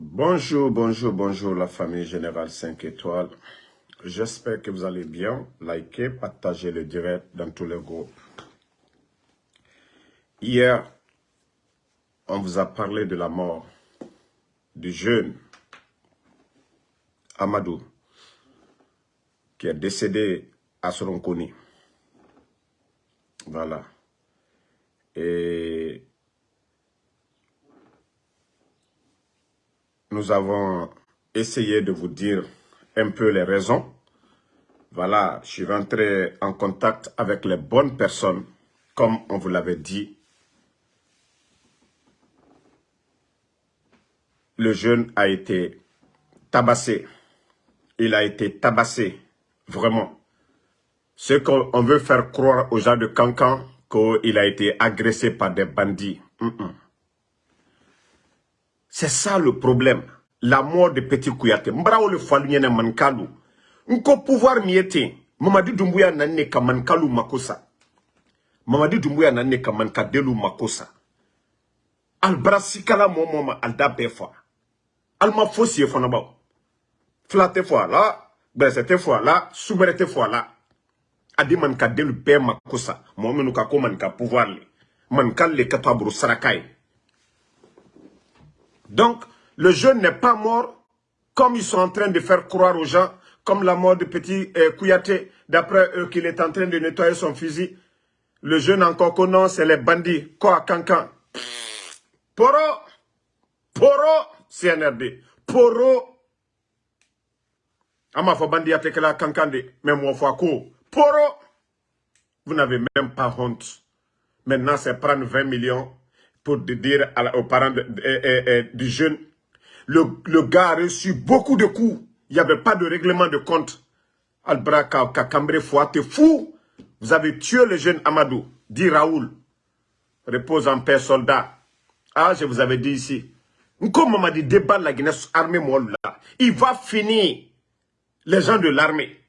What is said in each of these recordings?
Bonjour, bonjour, bonjour la famille Générale 5 étoiles. J'espère que vous allez bien. Likez, partagez le direct dans tous les groupes. Hier, on vous a parlé de la mort du jeune Amadou qui est décédé à Soronkoni. Voilà. Et nous avons essayé de vous dire un peu les raisons. Voilà, je suis rentré en contact avec les bonnes personnes, comme on vous l'avait dit. Le jeune a été tabassé. Il a été tabassé, vraiment. Ce qu'on veut faire croire aux gens de Cancan, qu'il a été agressé par des bandits. C'est ça le problème. La mort de Petit Kouyaté. Mbrao le falunyene mankalu. Nko pouvoir miete. Mamadi Doumbouya nanne ka mankalu makosa. Mamadi Doumbouya nanne ka mankadelu makosa. Albra sikala mo moma alda befa. Alma fossi fona ba. Flate fois là, bresete fois là, souberete fois là. Adi mankadelu be makosa. Mo menu ka ko man ka pouvoir le. Mankal le katabru sarakai. Donc, le jeune n'est pas mort comme ils sont en train de faire croire aux gens, comme la mort de petit euh, Kouyaté, d'après eux qu'il est en train de nettoyer son fusil. Le jeune encore qu'on non, c'est les bandits. Quoi, cancan Poro Poro CNRD. Poro Ama fo bandi ate que la cancan de même moi fois Poro Vous n'avez même pas honte. Maintenant, c'est prendre 20 millions pour dire aux parents de, de, de, du jeune, le, le, gars a reçu beaucoup de coups. Il n'y avait pas de règlement de compte. Albra Kakambre Foua, t'es fou. Vous avez tué le jeune Amadou, dit Raoul. Repose en paix, soldat. Ah, je vous avais dit ici. Comme m'a dit, débat la Guinée armée là. Il va finir. Les gens de l'armée.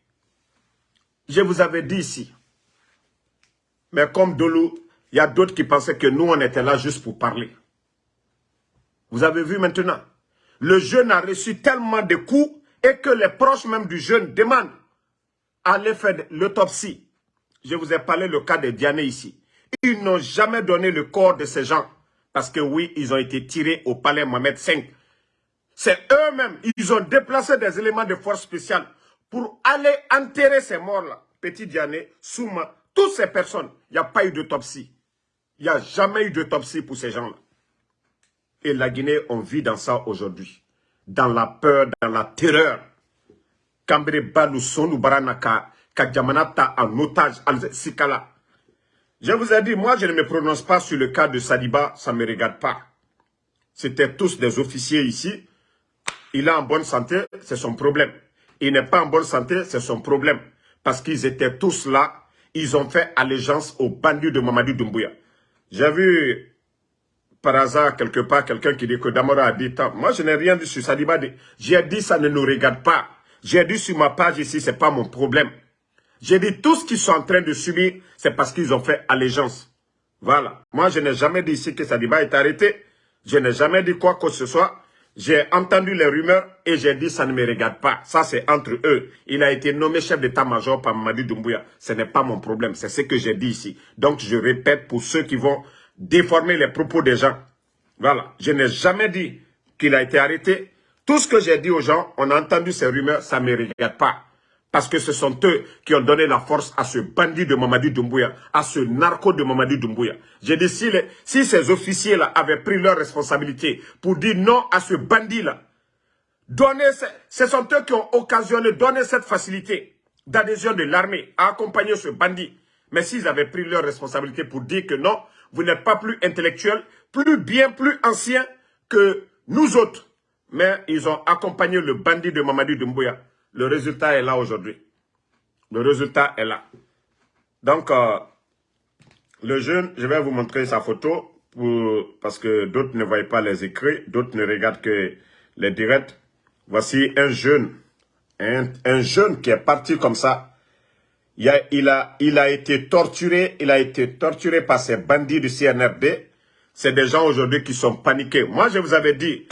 Je vous avais dit ici. Mais comme Dolou, il y a d'autres qui pensaient que nous, on était là juste pour parler. Vous avez vu maintenant Le jeune a reçu tellement de coups et que les proches même du jeune demandent à aller faire l'autopsie. Je vous ai parlé le cas de Diane ici. Ils n'ont jamais donné le corps de ces gens. Parce que oui, ils ont été tirés au palais Mohamed V. C'est eux-mêmes, ils ont déplacé des éléments de force spéciale pour aller enterrer ces morts-là. Petit Diane, Souma, toutes ces personnes, il n'y a pas eu d'autopsie. Il n'y a jamais eu d'autopsie pour ces gens-là. Et la Guinée, on vit dans ça aujourd'hui. Dans la peur, dans la terreur. Baranaka, Kadjamanata en otage, Sikala. Je vous ai dit, moi je ne me prononce pas sur le cas de Saliba, ça ne me regarde pas. C'était tous des officiers ici. Il est en bonne santé, c'est son problème. Il n'est pas en bonne santé, c'est son problème. Parce qu'ils étaient tous là, ils ont fait allégeance aux bandits de Mamadou Doumbouya. J'ai vu par hasard quelque part quelqu'un qui dit que Damora a dit tant. Moi, je n'ai rien dit sur Saliba. J'ai dit ça ne nous regarde pas. J'ai dit sur ma page ici, c'est pas mon problème. J'ai dit tout ce qu'ils sont en train de subir, c'est parce qu'ils ont fait allégeance. Voilà. Moi, je n'ai jamais dit ici que Saliba est arrêté. Je n'ai jamais dit quoi que ce soit. J'ai entendu les rumeurs et j'ai dit ça ne me regarde pas. Ça, c'est entre eux. Il a été nommé chef d'état-major par Mamadi Doumbouya. Ce n'est pas mon problème. C'est ce que j'ai dit ici. Donc, je répète pour ceux qui vont déformer les propos des gens. Voilà. Je n'ai jamais dit qu'il a été arrêté. Tout ce que j'ai dit aux gens, on a entendu ces rumeurs, ça ne me regarde pas. Parce que ce sont eux qui ont donné la force à ce bandit de Mamadi Doumbouya, à ce narco de Mamadi Doumbouya. J'ai dit, si, ces officiers-là avaient pris leur responsabilité pour dire non à ce bandit-là, ce sont eux qui ont occasionné, donné cette facilité d'adhésion de l'armée à accompagner ce bandit. Mais s'ils avaient pris leur responsabilité pour dire que non, vous n'êtes pas plus intellectuel, plus bien, plus ancien que nous autres. Mais ils ont accompagné le bandit de Mamadi Doumbouya. Le résultat est là aujourd'hui. Le résultat est là. Donc, euh, le jeune, je vais vous montrer sa photo parce que d'autres ne voient pas les écrits, d'autres ne regardent que les directs. Voici un jeune, un, un jeune qui est parti comme ça. Il a été torturé, il a été torturé par ces bandits du CNRD. C'est des gens aujourd'hui qui sont paniqués. Moi, je vous avais dit,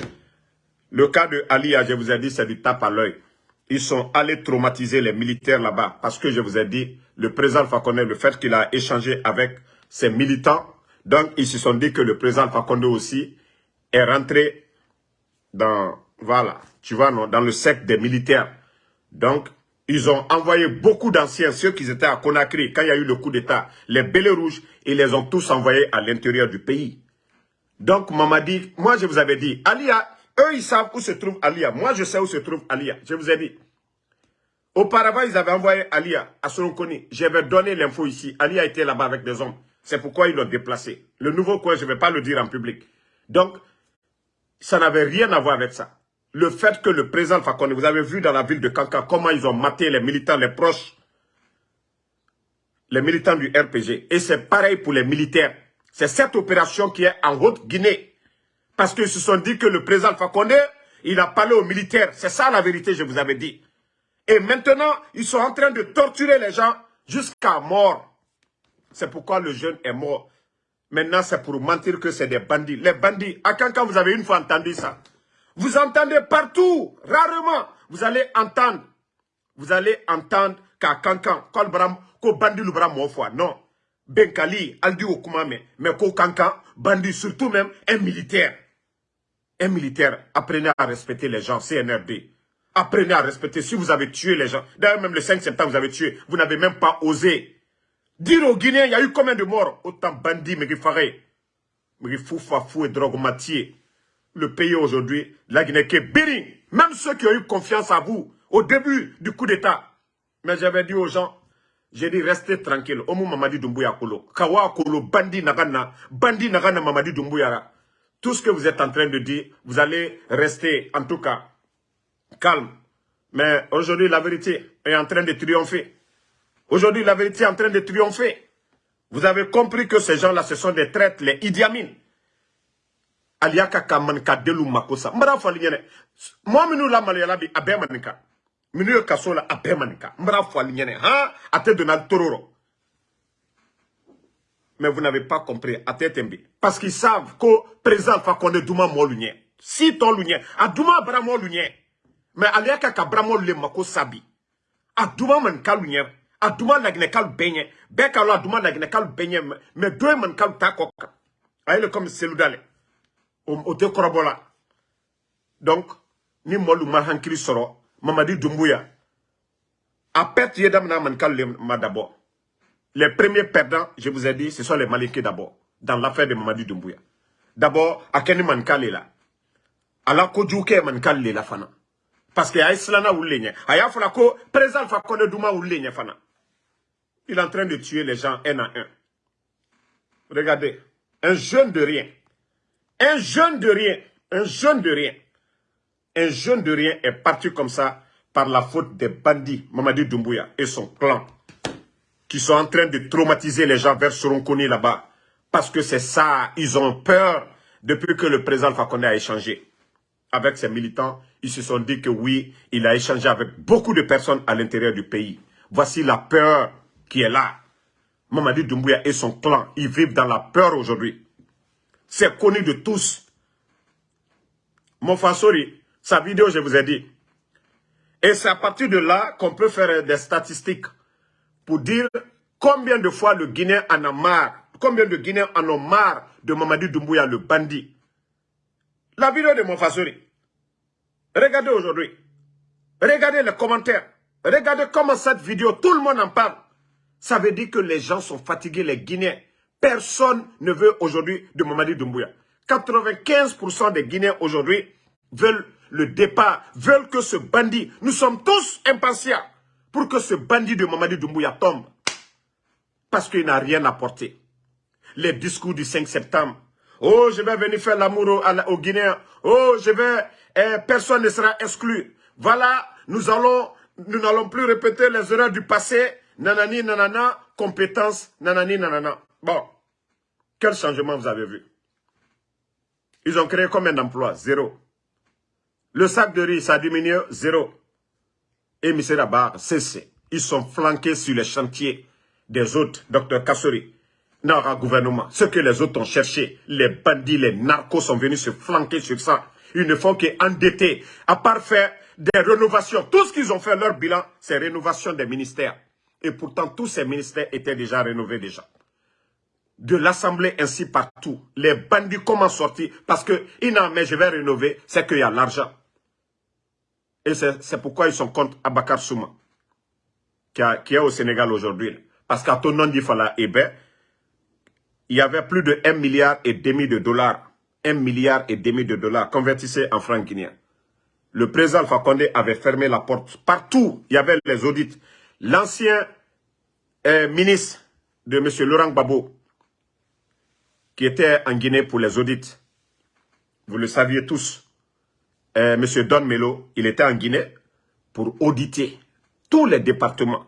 Le cas de Alia, je vous ai dit, c'est du tape à l'œil. Ils sont allés traumatiser les militaires là-bas parce que je vous ai dit, le président Fakonde, le fait qu'il a échangé avec ses militants, donc ils se sont dit que le président Fakonde aussi est rentré dans, voilà, tu dans le secte des militaires. Donc, ils ont envoyé beaucoup d'anciens, ceux qui étaient à Conakry, quand il y a eu le coup d'État, les bélets rouges, ils les ont tous envoyés à l'intérieur du pays. Donc, Mamadi, moi je vous avais dit, Alia, eux ils savent où se trouve Alia. Moi je sais où se trouve Alia. Je vous ai dit. Auparavant, ils avaient envoyé Alia à Soronkoni. J'avais donné l'info ici. Alia était là-bas avec des hommes. C'est pourquoi ils l'ont déplacé. Le nouveau coin, je ne vais pas le dire en public. Donc, ça n'avait rien à voir avec ça. Le fait que le président Fakonde, vous avez vu dans la ville de Kanka comment ils ont maté les militants, les proches, les militants du RPG. Et c'est pareil pour les militaires. C'est cette opération qui est en Haute-Guinée. Parce qu'ils se sont dit que le président Fakonde, il a parlé aux militaires. C'est ça la vérité, je vous avais dit. Et maintenant, ils sont en train de torturer les gens jusqu'à mort. C'est pourquoi le jeune est mort. Maintenant, c'est pour mentir que c'est des bandits. Les bandits, à quand, vous avez une fois entendu ça? Vous entendez partout, rarement. Vous allez entendre. Vous allez entendre qu'à Kankan, Kolbram, ko bandi lubra fois. Non. Benkali, Aldi Okumame, mais ko Kankan, bandi, surtout même un militaire. Un militaire, apprenez à respecter les gens, CNRD. Apprenez à respecter. Si vous avez tué les gens, d'ailleurs même le 5 septembre, vous avez tué, vous n'avez même pas osé Dire aux Guinéens, il y a eu combien de morts? Autant bandits, mais mais fou, fou et drogue Le pays aujourd'hui, la Guinée qui est. Même ceux qui ont eu confiance à vous au début du coup d'État. Mais j'avais dit aux gens, j'ai dit restez tranquille. Omu Mamadi Doumbouya Kolo. Kawa Kolo, bandi nagana, bandi nagana Mamadi Doumbouya. Tout ce que vous êtes en train de dire, vous allez rester en tout cas calme. Mais aujourd'hui, la vérité est en train de triompher. Aujourd'hui, la vérité est en train de triompher. Vous avez compris que ces gens-là, ce sont des traites, les Idiamines. Aliaka kaman ka delu makosa. Mbara fali nyene. Minu la malayala bi abe manika. Minu yo kaso la abe manika. Mbara. Ha? Ate Donald Tororo. Mais vous n'avez pas compris. Tembi. Parce qu'ils savent que président Fakonde Douma mo lunye. Si ton lunye. A Douma bra mo lunye. Mais aliaka ka bra mo le makosa bi. A Douma man ka lunye a ɲɛ bɛɛ ka lɔ a duma laginɛ kalu bɛɛ ɲɛ mɛ dɔ ye mani kalu ta kɔ kan a ye le comme selu dale o, o tɛ kɔrɔbɔ la donc ni mɔlu ma hankili sɔrɔ mamadi dumbuya a perte ye daminɛ mani kalu le ma d'abord les premiers perdants je vous ai dit ce sont les maliens d'abord dans l'affaire de mamadi dumbuya d'abord a kɛ ni mani kalu la ala kojugu kɛ mani kalu le la fana parce le ɲɛ a alpha kɔnɛ duma wuli le ɲɛ fana. Il est en train de tuer les gens un à un. Regardez, un jeune de rien, un jeune de rien, un jeune de rien, un jeune de rien est parti comme ça par la faute des bandits, Mamadi Doumbouya et son clan, qui sont en train de traumatiser les gens vers Soronkoni là-bas. Parce que c'est ça, ils ont peur depuis que le président Fakonde a échangé avec ses militants. Ils se sont dit que oui, il a échangé avec beaucoup de personnes à l'intérieur du pays. Voici la peur qui est là. Mamadi Doumbouya et son clan, ils vivent dans la peur aujourd'hui. C'est connu de tous. Mon Fasori, sa vidéo, je vous ai dit. Et c'est à partir de là qu'on peut faire des statistiques pour dire combien de fois le Guinéen en a marre, combien de Guinéens en ont marre de Mamadi Doumbouya, le bandit. La vidéo de mon Fasori. Regardez aujourd'hui. Regardez les commentaires. Regardez comment cette vidéo, tout le monde en parle. Ça veut dire que les gens sont fatigués, les Guinéens. Personne ne veut aujourd'hui de Mamadi Doumbouya. 95% des Guinéens aujourd'hui veulent le départ, veulent que ce bandit, nous sommes tous impatients pour que ce bandit de Mamadi Doumbouya tombe. Parce qu'il n'a rien apporté. Les discours du 5 septembre. Oh, je vais venir faire l'amour aux, Guinéens. Oh, je vais, eh, personne ne sera exclu. Voilà, nous allons, nous n'allons plus répéter les erreurs du passé nanani, nanana, compétence, nanani, nanana. Bon, quel changement vous avez vu? Ils ont créé combien d'emplois? Zéro. Le sac de riz, ça a diminué? Zéro. Et M. Rabat, cessé. Ils sont flanqués sur les chantiers des autres, docteur Kassori. un gouvernement. Ce que les autres ont cherché, les bandits, les narcos sont venus se flanquer sur ça. Ils ne font qu'endetter, à part faire des rénovations. Tout ce qu'ils ont fait, leur bilan, c'est rénovation des ministères. Et pourtant, tous ces ministères étaient déjà rénovés déjà. De l'Assemblée ainsi partout. Les bandits, comment sortir? Parce que, non, mais je vais rénover, c'est qu'il y a l'argent. Et c'est pourquoi ils sont contre Abakar Souma, qui, est au Sénégal aujourd'hui. Parce qu'à ton nom Fala il y avait plus de 1 milliard et demi de dollars. 1 milliard et demi de dollars convertissés en francs guinéens. Le président Alpha avait fermé la porte. Partout, il y avait les audits. L'ancien euh, ministre de M. Laurent Gbagbo, qui était en Guinée pour les audits, vous le saviez tous, euh, M. Don Melo, il était en Guinée pour auditer tous les départements.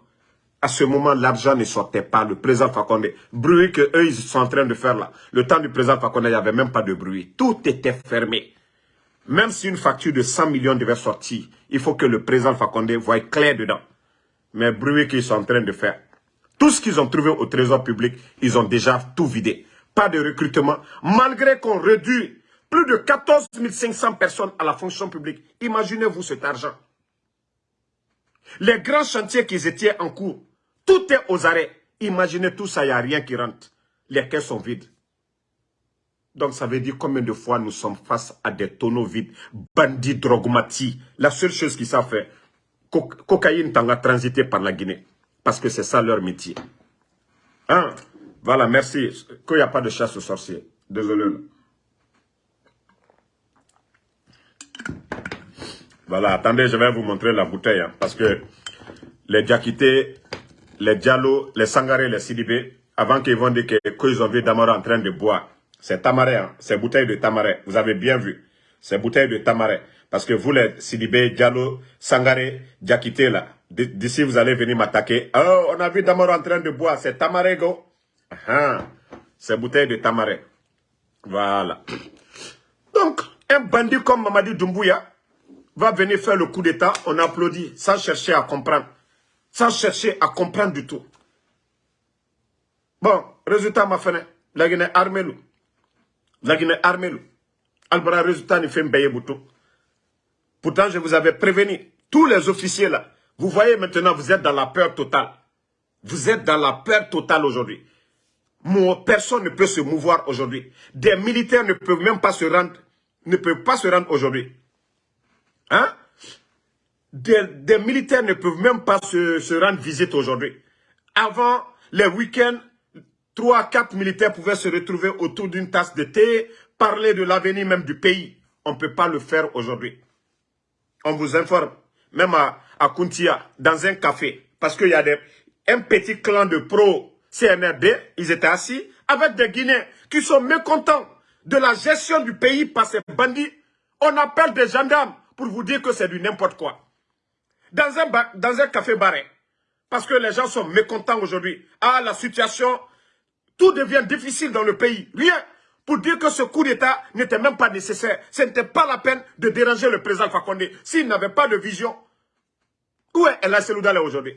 À ce moment, l'argent ne sortait pas. Le président Fakonde, bruit que eux ils sont en train de faire là. Le temps du président Fakonde, il n'y avait même pas de bruit. Tout était fermé. Même si une facture de 100 millions devait sortir, il faut que le président Fakonde voie clair dedans. Mais bruit qu'ils sont en train de faire. Tout ce qu'ils ont trouvé au trésor public, ils ont déjà tout vidé. Pas de recrutement. Malgré qu'on réduit plus de 14 500 personnes à la fonction publique. Imaginez-vous cet argent. Les grands chantiers qui étaient en cours, tout est aux arrêts. Imaginez tout ça, il n'y a rien qui rentre. Les caisses sont vides. Donc ça veut dire combien de fois nous sommes face à des tonneaux vides, bandits, drogmatis. La seule chose qu'ils savent faire, cocaïne t'en a transité par la Guinée. Parce que c'est ça leur métier. Hein? Voilà, merci. Qu'il n'y a pas de chasse aux sorciers. Désolé. Voilà, attendez, je vais vous montrer la bouteille. Hein, parce que les Diakités, les Diallo, les Sangaré, les Sidibé, avant qu'ils vont dire qu'ils ont vu Damara en train de boire, c'est Tamaré, hein, c'est bouteille de Tamaré. Vous avez bien vu, c'est bouteille de Tamaré. Parce que vous, les Sidibé, Diallo, Sangaré, Diakité, là, d'ici vous allez venir m'attaquer. Oh, on a vu Damara en train de boire, c'est Tamaré, go. Ah, c'est bouteille de Tamaré. Voilà. Donc, un bandit comme Mamadi Doumbouya, va venir faire le coup d'État, on applaudit, sans chercher à comprendre. Sans chercher à comprendre du tout. Bon, résultat, ma fenêtre, la Guinée armée, la Guinée armée, Albara, résultat, il fait un bouton. Pourtant, je vous avais prévenu, tous les officiers là, vous voyez maintenant, vous êtes dans la peur totale. Vous êtes dans la peur totale aujourd'hui. Personne ne peut se mouvoir aujourd'hui. Des militaires ne peuvent même pas se rendre, ne peuvent pas se rendre aujourd'hui. Hein? Des, militaires ne peuvent même pas se, rendre visite aujourd'hui. Avant, les week-ends, trois, quatre militaires pouvaient se retrouver autour d'une tasse de thé, parler de l'avenir même du pays. On ne peut pas le faire aujourd'hui. On vous informe, même à, à Kuntia, dans un café, parce qu'il y a des, un petit clan de pro-CNRD, ils étaient assis avec des Guinéens qui sont mécontents de la gestion du pays par ces bandits. On appelle des gendarmes pour vous dire que c'est du n'importe quoi. Dans un, dans un café barré, parce que les gens sont mécontents aujourd'hui. Ah, la situation, tout devient difficile dans le pays. Rien pour dire que ce coup d'État n'était même pas nécessaire. Ce n'était pas la peine de déranger le président Fakonde. S'il n'avait pas de vision, où est El Seloudale aujourd'hui?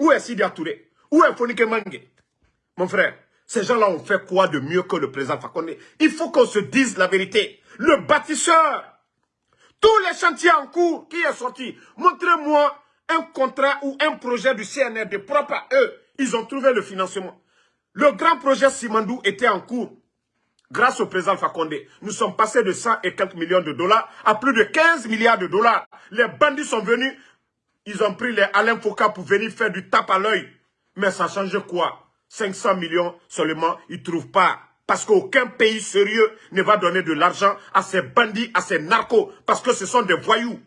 Où est Sidi Touré Où est Fonike Mange Mon frère, ces gens-là ont fait quoi de mieux que le président Fakonde? Il faut qu'on se dise la vérité. Le bâtisseur tous les chantiers en cours qui est sorti, montrez-moi un contrat ou un projet du CNRD propre à eux. Ils ont trouvé le financement. Le grand projet Simandou était en cours. Grâce au président Fakonde, nous sommes passés de 100 et quelques millions de dollars à plus de 15 milliards de dollars. Les bandits sont venus, ils ont pris les Alain Foucault pour venir faire du tape à l'œil. Mais ça change quoi? 500 millions seulement, ils ne trouvent pas. Parce qu'aucun pays sérieux ne va donner de l'argent à ces bandits, à ces narcos, parce que ce sont des voyous.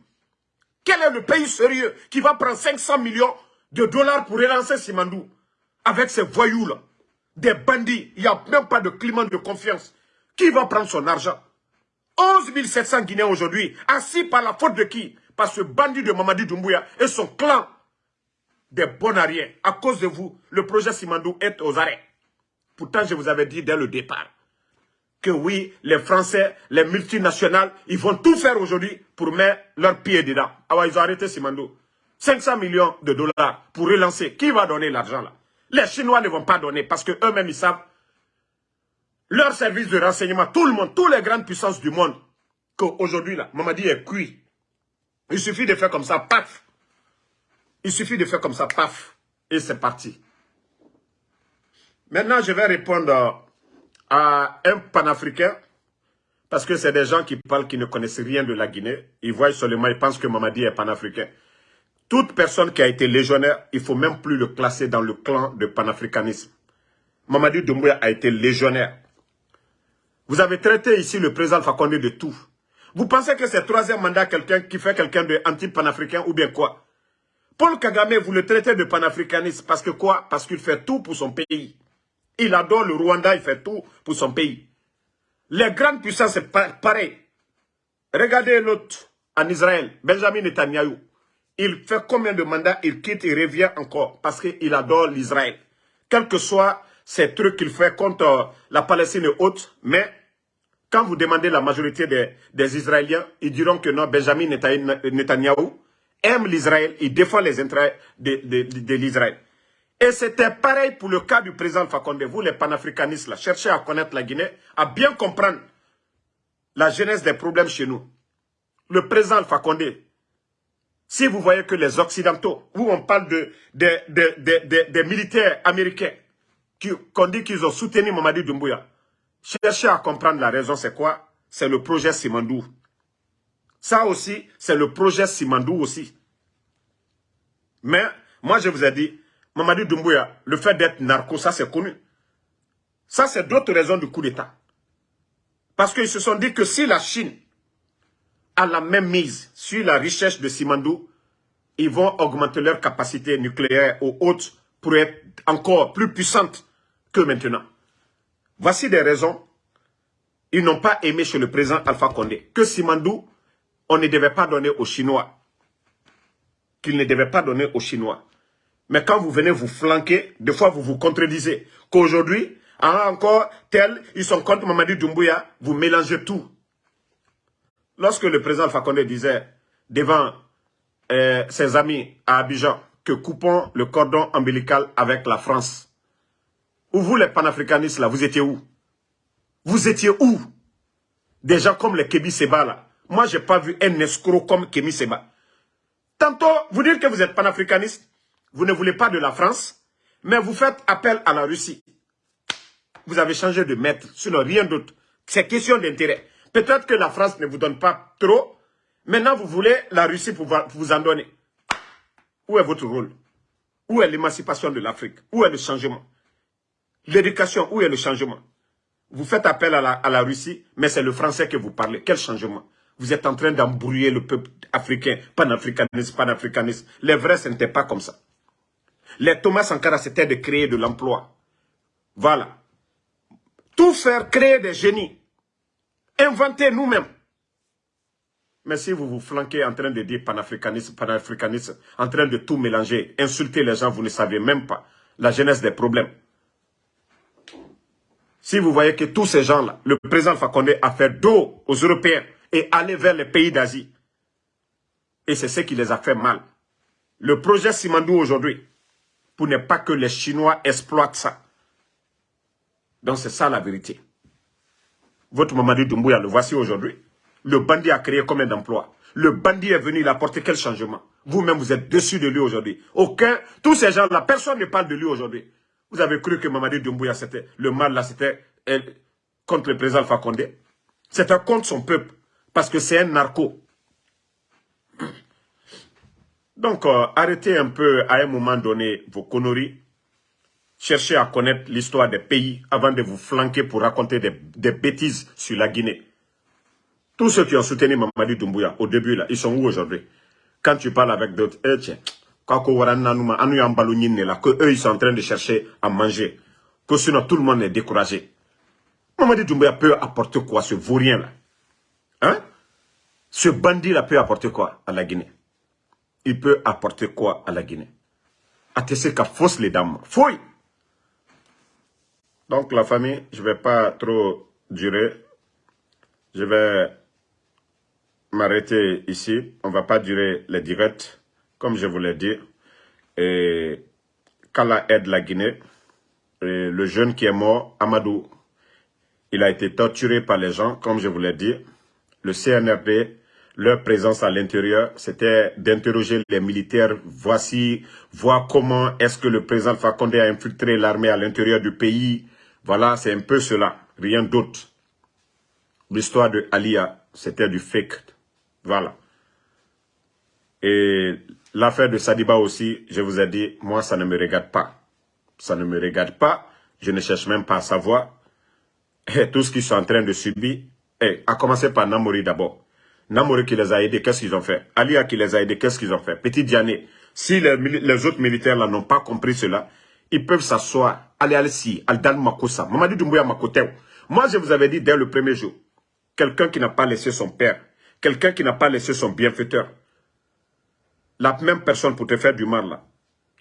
Quel est le pays sérieux qui va prendre 500 millions de dollars pour relancer Simandou avec ces voyous-là? Des bandits, il n'y a même pas de climat de confiance. Qui va prendre son argent? 11 700 Guinéens aujourd'hui, assis par la faute de qui? Par ce bandit de Mamadi Doumbouya et son clan des bonariens. À cause de vous, le projet Simandou est aux arrêts. Pourtant, je vous avais dit dès le départ que oui, les Français, les multinationales, ils vont tout faire aujourd'hui pour mettre leurs pieds dedans. Ah ouais, ils ont arrêté Simando. 500 millions de dollars pour relancer. Qui va donner l'argent là? Les Chinois ne vont pas donner parce qu'eux-mêmes, ils savent leur service de renseignement, tout le monde, toutes les grandes puissances du monde, qu'aujourd'hui, là, Mamadi est cuit. Il suffit de faire comme ça, paf. Il suffit de faire comme ça, paf. Et c'est parti. Maintenant, je vais répondre à un panafricain, parce que c'est des gens qui parlent, qui ne connaissent rien de la Guinée. Ils voient seulement, ils pensent que Mamadi est panafricain. Toute personne qui a été légionnaire, il ne faut même plus le classer dans le clan de panafricanisme. Mamadi Doumbouya a été légionnaire. Vous avez traité ici le président Fakonde de tout. Vous pensez que c'est troisième mandat quelqu'un qui fait quelqu'un de anti-panafricain ou bien quoi? Paul Kagame, vous le traitez de panafricaniste parce que quoi? Parce qu'il fait tout pour son pays. Il adore le Rwanda, il fait tout pour son pays. Les grandes puissances, c'est pareil. Regardez l'autre en Israël, Benjamin Netanyahu. Il fait combien de mandats Il quitte, il revient encore parce qu'il adore l'Israël. Quel que soit ces trucs qu'il fait contre la Palestine et autres, mais quand vous demandez la majorité des, Israéliens, ils diront que non, Benjamin Netanyahu aime l'Israël, il défend les intérêts de, l'Israël. Et c'était pareil pour le cas du président Fakonde. Vous, les panafricanistes, là, cherchez à connaître la Guinée, à bien comprendre la genèse des problèmes chez nous. Le président Fakonde, si vous voyez que les Occidentaux, où on parle de, des militaires américains, qu'on dit qu'ils ont soutenu Mamadi Doumbouya, Cherchez à comprendre la raison, c'est quoi? C'est le projet Simandou. Ça aussi, c'est le projet Simandou aussi. Mais, moi je vous ai dit, Mamadi Doumbouya, le fait d'être narco, ça c'est connu. Ça c'est d'autres raisons du coup d'État. Parce qu'ils se sont dit que si la Chine a la même mise sur la richesse de Simandou, ils vont augmenter leur capacité nucléaire ou autres pour être encore plus puissante que maintenant. Voici des raisons. Ils n'ont pas aimé chez le président Alpha Condé. Que Simandou, on ne devait pas donner aux Chinois. Qu'il ne devait pas donner aux Chinois. Mais quand vous venez vous flanquer, des fois vous vous contredisez. Qu'aujourd'hui, encore tel, ils sont contre Mamadi Doumbouya, vous mélangez tout. Lorsque le président Condé disait devant euh, ses amis à Abidjan que coupons le cordon ombilical avec la France, ou vous, les panafricanistes, là, vous étiez où? Vous étiez où? Des gens comme les Kébi Seba, là. Moi, je n'ai pas vu un escroc comme Kébi Seba. Tantôt, vous dites que vous êtes panafricaniste, vous ne voulez pas de la France, mais vous faites appel à la Russie. Vous avez changé de maître, sinon rien d'autre. C'est question d'intérêt. Peut-être que la France ne vous donne pas trop. Maintenant, vous voulez la Russie pour vous en donner. Où est votre rôle? Où est l'émancipation de l'Afrique? Où est le changement? L'éducation, où est le changement? Vous faites appel à la, Russie, mais c'est le français que vous parlez. Quel changement? Vous êtes en train d'embrouiller le peuple africain, panafricaniste, panafricaniste. Les vrais, ce n'était pas comme ça. Les Thomas Sankara, c'était de créer de l'emploi. Voilà. Tout faire, créer des génies. Inventer nous-mêmes. Mais si vous vous flanquez en train de dire panafricaniste, panafricaniste, en train de tout mélanger, insulter les gens, vous ne savez même pas la genèse des problèmes. Si vous voyez que tous ces gens-là, le président Fakonde a fait dos aux Européens et aller vers les pays d'Asie. Et c'est ce qui les a fait mal. Le projet Simandou aujourd'hui, pour ne pas que les Chinois exploitent ça. Donc c'est ça la vérité. Votre Mamadi Doumbouya, le voici aujourd'hui. Le bandit a créé combien d'emplois? Le bandit est venu, il a apporté quel changement? Vous-même, vous êtes dessus de lui aujourd'hui. Aucun, tous ces gens-là, personne ne parle de lui aujourd'hui. Vous avez cru que Mamadi Doumbouya, c'était le mal là, c'était contre le président Fakonde? C'était contre son peuple, parce que c'est un narco. Donc, euh, arrêtez un peu à un moment donné vos conneries. Cherchez à connaître l'histoire des pays avant de vous flanquer pour raconter des, bêtises sur la Guinée. Tous ceux qui ont soutenu Mamadi Doumbouya au début, là, ils sont où aujourd'hui? Quand tu parles avec d'autres, eh, tiens, que eux ils sont en train de chercher à manger, que sinon tout le monde est découragé. Mamadi Doumbouya peut apporter quoi, ce vaurien là Hein? Ce bandit là peut apporter quoi à la Guinée? Il peut apporter quoi à la Guinée? Qu'à fausse les dames. Fouille Donc la famille, je ne vais pas trop durer. Je vais m'arrêter ici. On ne va pas durer les directs comme je vous l'ai dit, et Kala aide la Guinée. le jeune qui est mort, Amadou, il a été torturé par les gens, comme je vous l'ai dit. Le CNRD, leur présence à l'intérieur, c'était d'interroger les militaires. Voici, voir comment est-ce que le président Fakonde a infiltré l'armée à l'intérieur du pays. Voilà, c'est un peu cela, rien d'autre. L'histoire de Alia, c'était du fake. Voilà. Et l'affaire de Sadiba aussi, je vous ai dit, moi, ça ne me regarde pas. Ça ne me regarde pas. Je ne cherche même pas à savoir. Et tout ce qu'ils sont en train de subir, et à commencer par Namori d'abord. Namori qui les a aidés, qu'est-ce qu'ils ont fait? Alia qui les a aidés, qu'est-ce qu'ils ont fait? Petit Diané, si les, autres militaires là n'ont pas compris cela, ils peuvent s'asseoir, aller à si, al Dan Makosa, Mamadi Doumbouya Makotew. Moi, je vous avais dit dès le premier jour, quelqu'un qui n'a pas laissé son père, quelqu'un qui n'a pas laissé son bienfaiteur, la même personne pour te faire du mal là,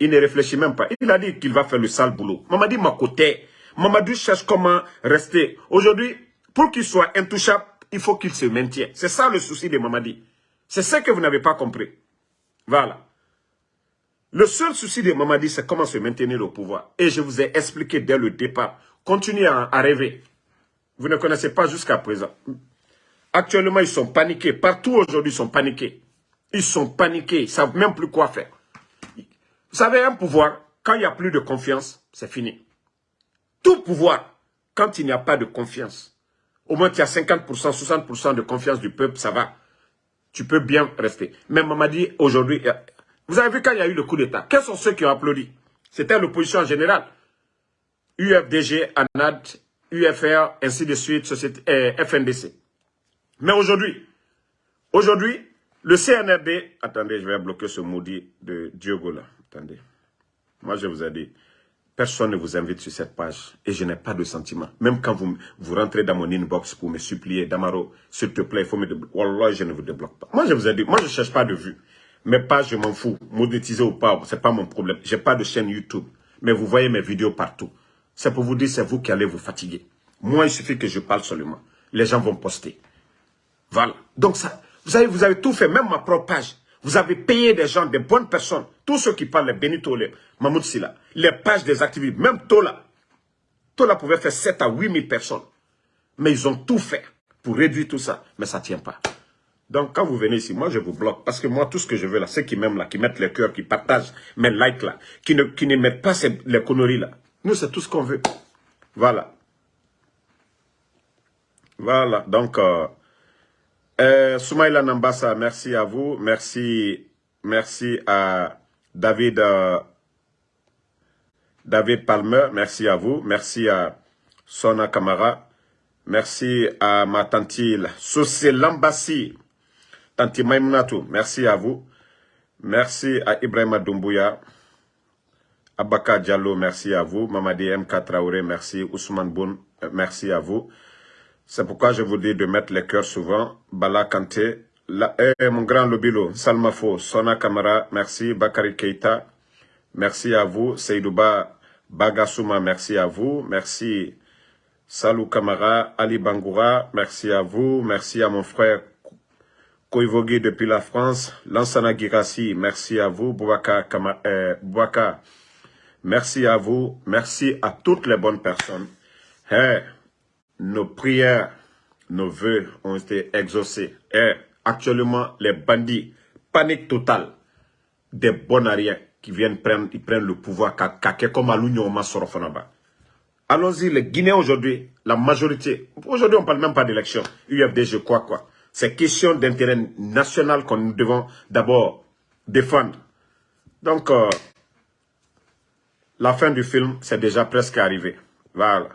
il ne réfléchit même pas. Il a dit qu'il va faire le sale boulot. Mamadi Makoté, Mamadou cherche comment rester. Aujourd'hui, pour qu'il soit intouchable, il faut qu'il se maintienne. C'est ça le souci de Mamadi. C'est ce que vous n'avez pas compris. Voilà. Le seul souci de Mamadi, c'est comment se maintenir au pouvoir. Et je vous ai expliqué dès le départ. Continuez à, à rêver. Vous ne connaissez pas jusqu'à présent. Actuellement, ils sont paniqués. Partout aujourd'hui, ils sont paniqués. Ils sont paniqués. Ils ne savent même plus quoi faire. Vous savez, un pouvoir, quand il n'y a plus de confiance, c'est fini. Tout pouvoir, quand il n'y a pas de confiance, au moins tu as 50%, 60% de confiance du peuple, ça va. Tu peux bien rester. Mais dit aujourd'hui, vous avez vu quand il y a eu le coup d'État, quels sont ceux qui ont applaudi? C'était l'opposition en général. UFDG, ANAD, UFR, ainsi de suite, euh, FNDC. Mais aujourd'hui, aujourd'hui, le CNRD, attendez, je vais bloquer ce maudit de Diogo là, attendez. Moi, je vous ai dit, Personne ne vous invite sur cette page et je n'ai pas de sentiment. Même quand vous, vous rentrez dans mon inbox pour me supplier, Damaro, s'il te plaît, il faut me débloquer. Wallah, je ne vous débloque pas. Moi, je vous ai dit, moi, je ne cherche pas de vues. Mes pages, je m'en fous. Monétiser ou pas, ce n'est pas mon problème. Je n'ai pas de chaîne YouTube. Mais vous voyez mes vidéos partout. C'est pour vous dire, c'est vous qui allez vous fatiguer. Moi, il suffit que je parle seulement. Les gens vont poster. Voilà. Donc, ça, vous savez, vous avez tout fait, même ma propre page. Vous avez payé des gens, des bonnes personnes. Tous ceux qui parlent, les Benito, les Mahmoud les pages des activistes, même Tola. Tola pouvait faire 7 à 8 000 personnes. Mais ils ont tout fait pour réduire tout ça. Mais ça ne tient pas. Donc, quand vous venez ici, moi, je vous bloque. Parce que moi, tout ce que je veux là, ceux qui m'aiment là, qui mettent les cœurs, qui partagent mes likes là, qui ne, qui ne mettent pas les conneries là. Nous, c'est tout ce qu'on veut. Voilà. Voilà. Donc, euh, euh, Soumaïla Nambassa, merci à vous. Merci, merci à David, euh, David Palmer, merci à vous. Merci à Sona Kamara. Merci à ma tante Soussé Lambassi. Tante Maïmnatou, merci à vous. Merci à Ibrahima Doumbouya. Abaka Diallo, merci à vous. Mamadi M. Traoré, merci. Ousmane Boun, euh, merci à vous. C'est pourquoi je vous dis de mettre les cœurs souvent. Bala Kanté, eh, mon grand Lobilo, Salmafo, Sona Kamara, merci. Bakari Keita, merci à vous. Seydouba Bagasuma, merci à vous. Merci Salou Kamara, Ali Bangoura, merci à vous. Merci à mon frère Koivogi depuis la France. Lansana Girassi, merci à vous. Bouaka, Kamara, eh, merci à vous. Merci à toutes les bonnes personnes. Hey, nos prières, nos vœux ont été exaucés. Actuellement, les bandits, panique totale, des bonariens qui viennent prendre, ils prennent le pouvoir, comme à l'Union Allons-y, les Guinéens aujourd'hui, la majorité, aujourd'hui on ne parle même pas d'élection, UFDG quoi quoi. C'est question d'intérêt national que nous devons d'abord défendre. Donc, euh, la fin du film, c'est déjà presque arrivé. Voilà.